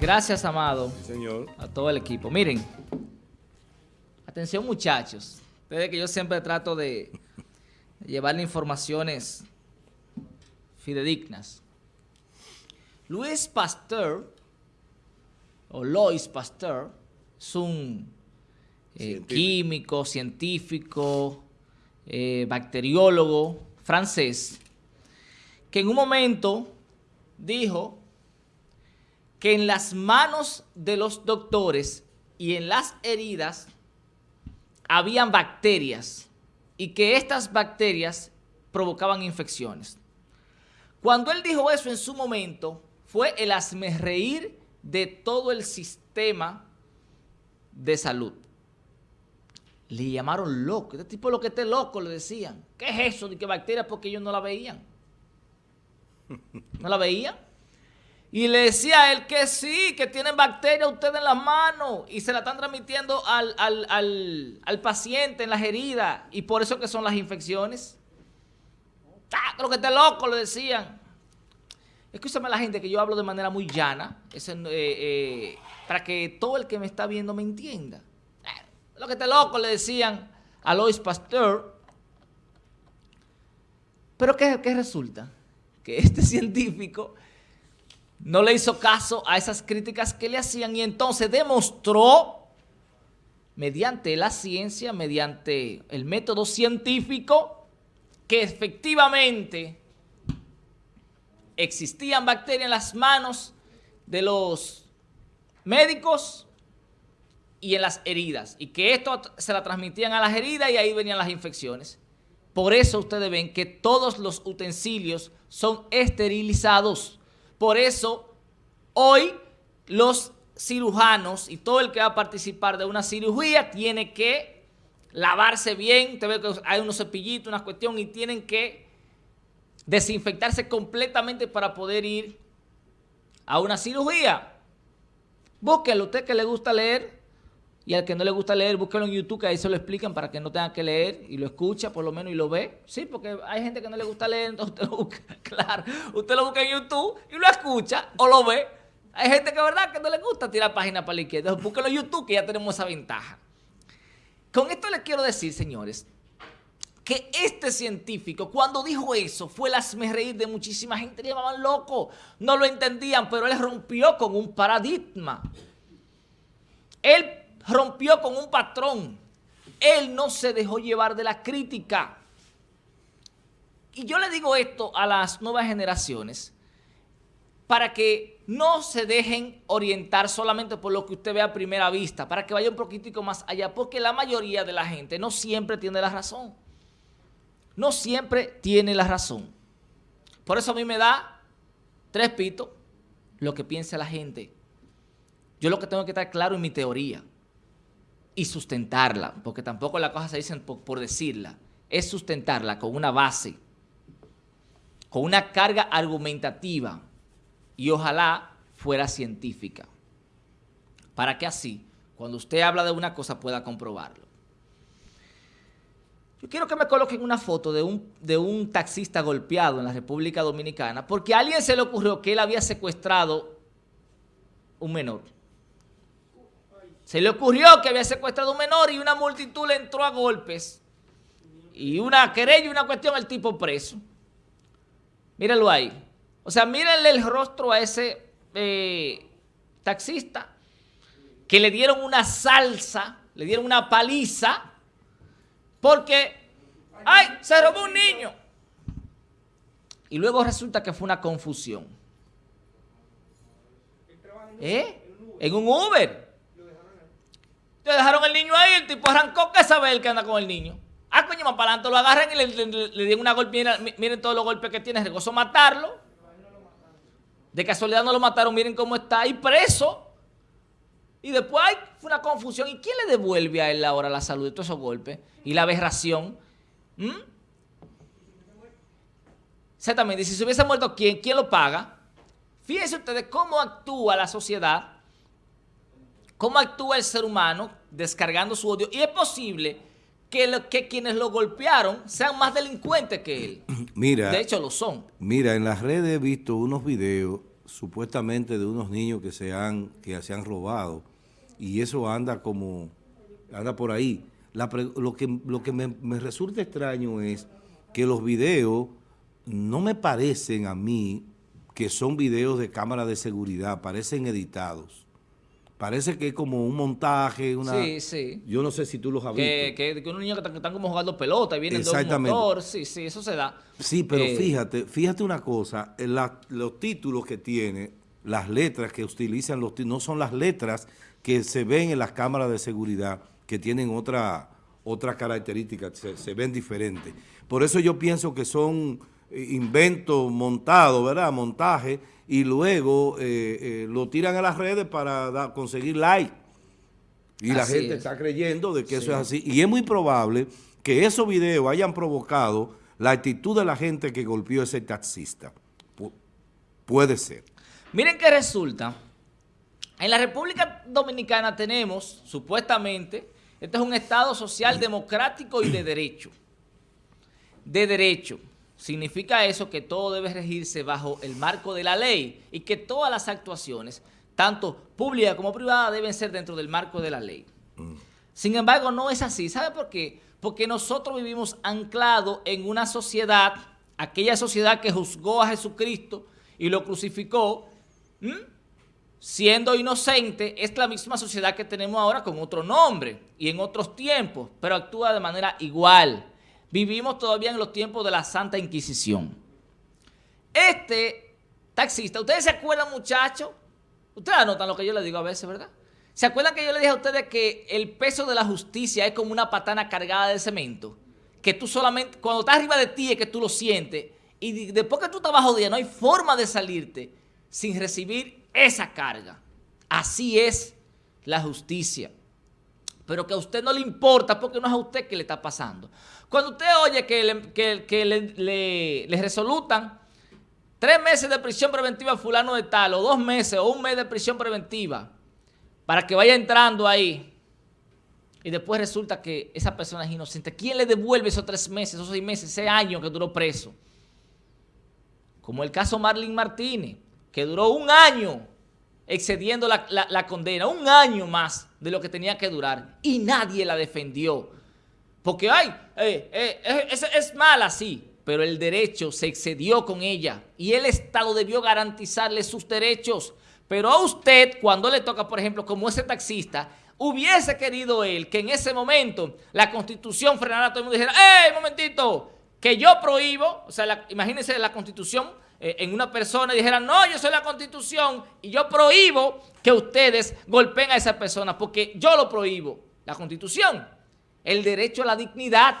Gracias, Amado. señor. A todo el equipo. Miren, atención muchachos. Ustedes que yo siempre trato de llevarle informaciones fidedignas. Luis Pasteur, o Lois Pasteur, es un eh, químico, científico, eh, bacteriólogo francés, que en un momento dijo que en las manos de los doctores y en las heridas habían bacterias y que estas bacterias provocaban infecciones. Cuando él dijo eso en su momento, fue el reír de todo el sistema de salud. Le llamaron loco. Este tipo lo que esté loco, le decían. ¿Qué es eso de que bacterias? Porque ellos no la veían. ¿No la veían? Y le decía a él que sí, que tienen bacterias ustedes en las manos y se la están transmitiendo al, al paciente en las heridas y por eso que son las infecciones. ¡Ah, creo que esté loco! Le decían. Escúchame la gente que yo hablo de manera muy llana, eh, eh, para que todo el que me está viendo me entienda. Lo que esté loco le decían a Lois Pasteur. Pero ¿qué, qué resulta? Que este científico no le hizo caso a esas críticas que le hacían y entonces demostró mediante la ciencia, mediante el método científico, que efectivamente existían bacterias en las manos de los médicos y en las heridas, y que esto se la transmitían a las heridas y ahí venían las infecciones. Por eso ustedes ven que todos los utensilios son esterilizados. Por eso, hoy los cirujanos y todo el que va a participar de una cirugía tiene que lavarse bien, te ve que hay unos cepillitos, una cuestión, y tienen que desinfectarse completamente para poder ir a una cirugía. Búsquelo, usted que le gusta leer, y al que no le gusta leer, búsquelo en YouTube, que ahí se lo explican para que no tenga que leer y lo escucha por lo menos y lo ve. Sí, porque hay gente que no le gusta leer, entonces usted lo busca, claro, usted lo busca en YouTube y lo escucha o lo ve. Hay gente que verdad que no le gusta tirar páginas para la izquierda, entonces búsquelo en YouTube que ya tenemos esa ventaja. Con esto les quiero decir, señores, que este científico, cuando dijo eso, fue el reír de muchísima gente, le llamaban loco, no lo entendían, pero él rompió con un paradigma. Él rompió con un patrón. Él no se dejó llevar de la crítica. Y yo le digo esto a las nuevas generaciones para que no se dejen orientar solamente por lo que usted ve a primera vista, para que vaya un poquitico más allá, porque la mayoría de la gente no siempre tiene la razón. No siempre tiene la razón. Por eso a mí me da tres pitos lo que piensa la gente. Yo lo que tengo que estar claro en mi teoría y sustentarla, porque tampoco las cosas se dicen por, decirla, es sustentarla con una base, con una carga argumentativa y ojalá fuera científica, para que así, cuando usted habla de una cosa, pueda comprobarlo. Yo quiero que me coloquen una foto de un, de un taxista golpeado en la República Dominicana porque a alguien se le ocurrió que él había secuestrado un menor. Se le ocurrió que había secuestrado un menor y una multitud le entró a golpes. Y una querella y una cuestión, el tipo preso. Mírenlo ahí. O sea, mírenle el rostro a ese eh, taxista que le dieron una salsa, le dieron una paliza, porque, ¡ay! Se robó un niño. Y luego resulta que fue una confusión. ¿Eh? En un Uber. Te dejaron el niño ahí, el tipo arrancó, ¿qué sabe él que anda con el niño? Ah, coño, más para adelante lo agarran y le, dieron una golpe. Miren, todos los golpes que tiene, regozo matarlo. De casualidad no lo mataron, miren cómo está ahí preso. Y después hay una confusión. ¿Y quién le devuelve a él ahora la salud de todos esos golpes? Y la aberración. ¿Mm? Exactamente. Si se hubiese muerto, ¿quién? ¿Quién lo paga? Fíjense ustedes cómo actúa la sociedad cómo actúa el ser humano descargando su odio. Y es posible que, que quienes lo golpearon sean más delincuentes que él. Mira. De hecho, lo son. Mira, en las redes he visto unos videos supuestamente de unos niños que se han, que se han robado y eso anda como, anda por ahí. lo que, lo que me, me resulta extraño es que los videos no me parecen a mí que son videos de cámara de seguridad, parecen editados. Parece que es como un montaje, una... Sí, sí. Yo no sé si tú los has visto. Que, que unos niños que están, como jugando pelota y vienen de un motor. Sí, sí, eso se da. Sí, pero eh, fíjate, fíjate una cosa. los títulos que tiene, las letras que utilizan los no son las letras que se ven en las cámaras de seguridad, que tienen otra, otra característica, se, se ven diferentes. Por eso yo pienso que son inventos montados, ¿verdad? Montaje y luego eh, eh, lo tiran a las redes para conseguir like. Y la gente está creyendo de que eso es así. Y es muy probable que esos videos hayan provocado la actitud de la gente que golpeó a ese taxista. puede ser. Miren qué resulta. En la República Dominicana tenemos, supuestamente, este es un Estado social democrático y de derecho. De derecho. Significa eso que todo debe regirse bajo el marco de la ley y que todas las actuaciones, tanto públicas como privadas, deben ser dentro del marco de la ley. Sin embargo, no es así. ¿Sabe por qué? Porque nosotros vivimos anclados en una sociedad, aquella sociedad que juzgó a Jesucristo y lo crucificó, siendo inocente, es la misma sociedad que tenemos ahora con otro nombre y en otros tiempos, pero actúa de manera igual. Vivimos todavía en los tiempos de la Santa Inquisición. Este taxista, ¿ustedes se acuerdan, muchachos? Ustedes anotan lo que yo les digo a veces, ¿verdad? ¿Se acuerdan que yo les dije a ustedes que el peso de la justicia es como una patana cargada de cemento? Que tú solamente, cuando estás arriba de ti es que tú lo sientes y después que tú estás bajo día no hay forma de salirte sin recibir esa carga. Así es la justicia pero que a usted no le importa porque no es a usted que le está pasando. Cuando usted oye que le, resolutan tres meses de prisión preventiva a fulano de tal, o dos meses, o un mes de prisión preventiva, para que vaya entrando ahí, y después resulta que esa persona es inocente, ¿quién le devuelve esos tres meses, esos seis meses, ese año que duró preso? Como el caso Marlene Martínez, que duró un año excediendo la, condena, un año más de lo que tenía que durar, y nadie la defendió. Porque, ay, eh, eh, es, es mala, sí, pero el derecho se excedió con ella y el Estado debió garantizarle sus derechos. Pero a usted, cuando le toca, por ejemplo, como ese taxista, hubiese querido él que en ese momento la Constitución frenara a todo el mundo y dijera, ¡Ey, momentito! Que yo prohíbo, o sea, imagínense la Constitución eh, en una persona y dijeran, no, yo soy la Constitución y yo prohíbo que ustedes golpeen a esa persona porque yo lo prohíbo. La Constitución, el derecho a la dignidad,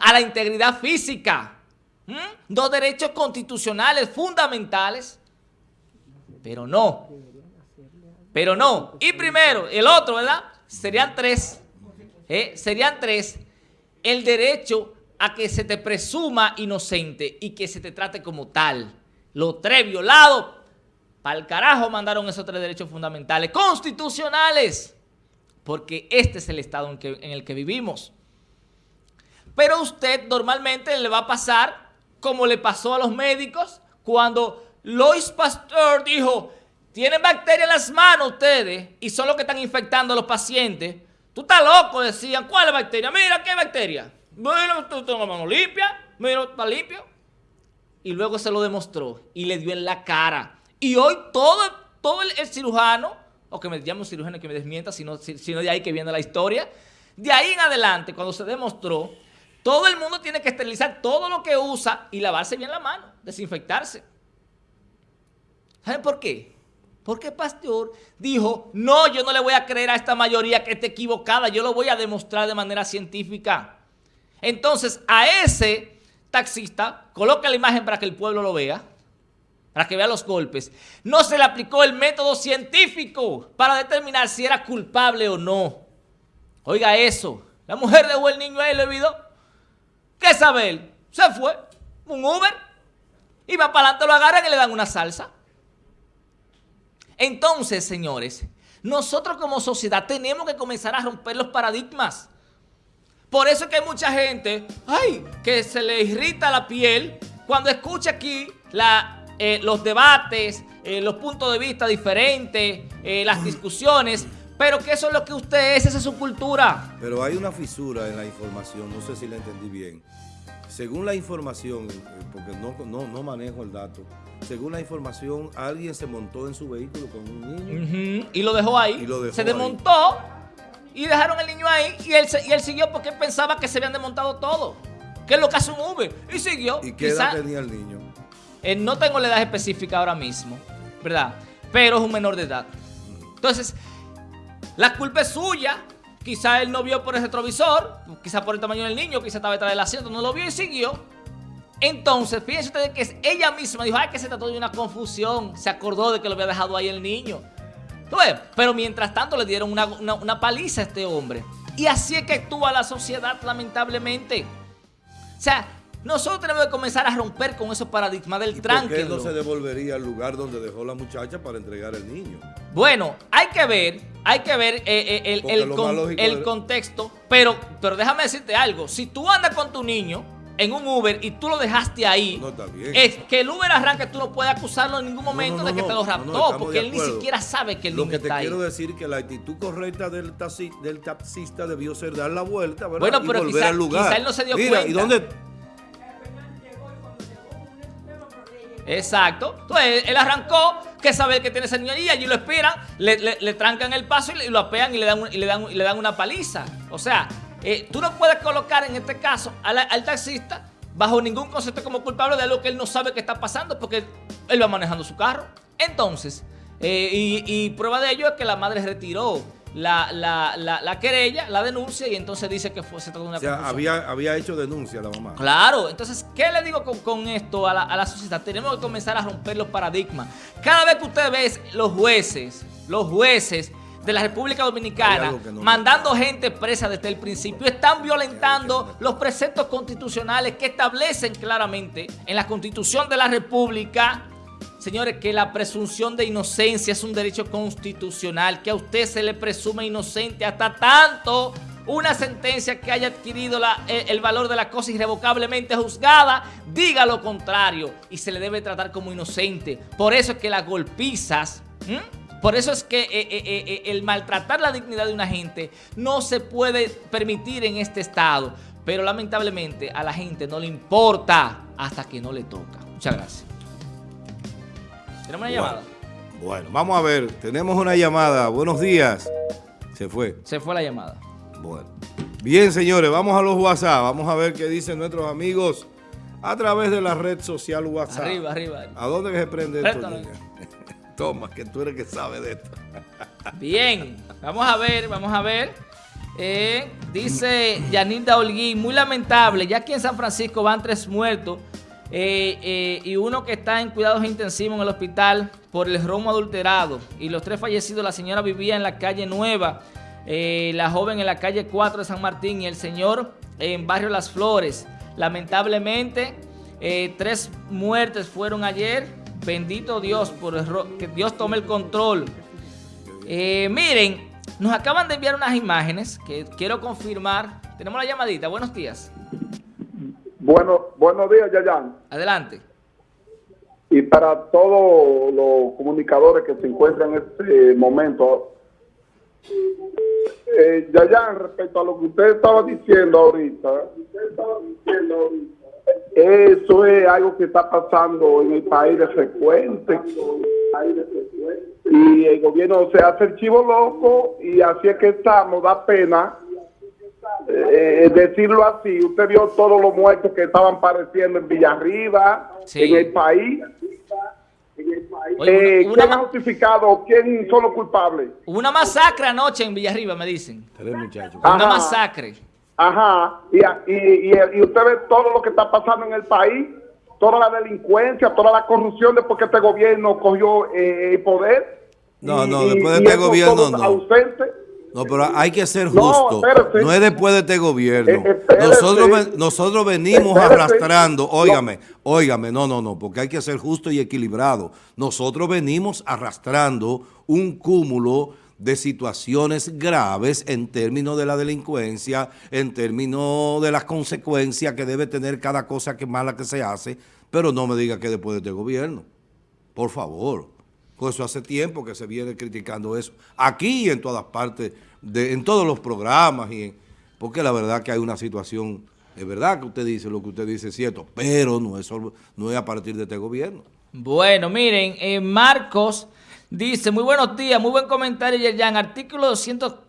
a la integridad física, dos derechos constitucionales fundamentales, pero no, pero no. Y primero, el otro, ¿verdad? Serían tres, ¿eh? serían tres, el derecho a que se te presuma inocente y que se te trate como tal. Los tres violados, para el carajo mandaron esos tres derechos fundamentales, constitucionales, porque este es el estado en, en el que vivimos. Pero usted normalmente le va a pasar como le pasó a los médicos cuando Lois Pasteur dijo, tienen bacterias en las manos ustedes y son los que están infectando a los pacientes. Tú estás loco, decían, ¿cuál es la bacteria? Mira, ¿qué bacteria? Bueno, tú tengo la mano limpia, mira, está limpio. Y luego se lo demostró y le dio en la cara. Y hoy todo, todo el, cirujano, o que me llame un cirujano que me desmienta, sino, sino de ahí que viene la historia, de ahí en adelante, cuando se demostró, todo el mundo tiene que esterilizar todo lo que usa y lavarse bien la mano, desinfectarse. ¿Saben por qué? Porque Pastor dijo, no, yo no le voy a creer a esta mayoría que esté equivocada, yo lo voy a demostrar de manera científica. Entonces, a ese taxista, coloca la imagen para que el pueblo lo vea, para que vea los golpes. No se le aplicó el método científico para determinar si era culpable o no. Oiga eso, la mujer dejó el niño ahí le olvidó. ¿Qué sabe él? Se fue, un Uber, y va para adelante, lo agarran y le dan una salsa. Entonces, señores, nosotros como sociedad tenemos que comenzar a romper los paradigmas. Por eso es que hay mucha gente, ay, que se le irrita la piel cuando escucha aquí la eh, los debates, eh, los puntos de vista diferentes, eh, las discusiones, pero que eso es lo que usted es, esa es su cultura. Pero hay una fisura en la información, no sé si la entendí bien. Según la información, porque no, no, no manejo el dato, según la información, alguien se montó en su vehículo con un niño. Y lo dejó ahí. Y lo dejó se ahí. desmontó y dejaron el niño ahí y él, y él siguió porque él pensaba que se habían desmontado todo. Que es lo que hace un Uber. Y siguió. ¿Y qué edad tenía el niño? Eh, no tengo la edad específica ahora mismo, ¿verdad? Pero es un menor de edad. Entonces, la culpa es suya. Quizá él no vio por el retrovisor, quizá por el tamaño del niño, quizá estaba detrás del asiento, no lo vio y siguió. Entonces, fíjense ustedes que ella misma dijo, ay, que se trató de una confusión. Se acordó de que lo había dejado ahí el niño. Pero mientras tanto le dieron una, una- una paliza a este hombre. Y así es que actúa la sociedad, lamentablemente. O sea, nosotros tenemos que comenzar a romper con esos paradigmas del ¿Y por qué tranque. no se devolvería al lugar donde dejó la muchacha para entregar el niño? Bueno, hay que ver, hay que ver eh, eh, el, lo con- contexto, pero, pero déjame decirte algo, si tú andas con tu niño en un Uber y tú lo dejaste ahí, No, está bien. es que el Uber arranque, tú no puedes acusarlo en ningún momento No, no, de que te lo raptó, porque él ni siquiera sabe que el Lo niño que te está quiero ahí. decir que la actitud correcta del, taxi- del taxista debió ser dar la vuelta, ¿verdad? Bueno, y pero volver quizá- al lugar. quizá él no se dio Mira, ¿y cuenta. dónde? Exacto. Entonces él arrancó, que sabe que tiene ese niño ahí, allí lo esperan, le, le- le trancan el paso y, lo apean y le dan, y le dan, y le dan una paliza. O sea, eh, tú no puedes colocar en este caso al, al taxista bajo ningún concepto como culpable de algo que él no sabe que está pasando porque él va manejando su carro. Entonces, eh, y, y prueba de ello es que la madre retiró la, la- la- la querella, la denuncia y entonces dice que fue, se trató de una O sea, confusión. había, había hecho denuncia la mamá. Claro, entonces, ¿qué le digo con, con esto a la, a la sociedad? Tenemos que comenzar a romper los paradigmas. Cada vez que usted ve los jueces, los jueces de la República Dominicana no mandando gente presa desde el principio, están violentando los preceptos constitucionales que establecen claramente en la Constitución de la República Señores, que la presunción de inocencia es un derecho constitucional, que a usted se le presume inocente hasta tanto una sentencia que haya adquirido la- el, valor de la cosa irrevocablemente juzgada diga lo contrario y se le debe tratar como inocente. Por eso es que las golpizas, por eso es que eh, eh, eh, eh, el maltratar la dignidad de una gente no se puede permitir en este estado. Pero lamentablemente a la gente no le importa hasta que no le toca. Muchas gracias. ¿Tenemos una llamada? Bueno, vamos a ver, tenemos una llamada. Buenos días. Se fue. Se fue la llamada. Bueno. Bien, señores, vamos a los WhatsApp. Vamos a ver qué dicen nuestros amigos a través de la red social WhatsApp. Arriba, arriba. ¿A dónde se prende esto? Toma, que tú eres que sabe de esto. Bien, vamos a ver, vamos a ver. Eh, dice Yanilda Holguín, muy lamentable, ya aquí en San Francisco van tres muertos eh, eh, y uno que está en cuidados intensivos en el hospital por el romo adulterado. Y los tres fallecidos, la señora vivía en la calle Nueva, eh, la joven en la calle 4 de San Martín y el señor en Barrio Las Flores. Lamentablemente, tres muertes fueron ayer. Bendito Dios, que Dios tome el control. Miren, nos acaban de enviar unas imágenes que quiero confirmar. Tenemos la llamadita. Buenos días. Bueno, buenos días, Yayan. Adelante. Y para todos los comunicadores que se encuentran en este momento, eh, Yayan, respecto a lo que usted estaba diciendo ahorita, eso es algo que está pasando en el país de frecuente. Y el gobierno se hace el chivo loco y así es que estamos, da pena eh, decirlo así, usted vio todos los muertos que estaban apareciendo en Villarriba, Sí. en el país. Oye, Eh, una- una ¿Quién ha justificado? ¿Quién son los culpables? Hubo una masacre anoche en Villarriba, me dicen. Ah. Una Ajá. masacre. Ajá, y, y, y, y usted ve todo lo que está pasando en el país, toda la delincuencia, toda la corrupción después que este gobierno cogió eh, el poder. No, Y- no, después de este gobierno, no. ausentes. No, pero hay que ser No, justo. espérate. No es después de este gobierno. Eh. Nosotros, nosotros venimos arrastrando, óigame, óigame, no, no, no, porque hay que ser justo y equilibrado. Nosotros venimos arrastrando un cúmulo de situaciones graves en términos de la delincuencia, en términos de las consecuencias que debe tener cada cosa que mala que se hace, pero no me diga que después de este gobierno. Por favor. Por eso hace tiempo que se viene criticando eso. Aquí y en todas partes, de, en todos los programas. y en- Porque la verdad que hay una situación, es verdad que usted dice lo que usted dice es cierto, pero no es, solo- no es a partir de este gobierno. Bueno, miren, eh, Marcos dice, muy buenos días, muy buen comentario, Yerjan. Artículo 200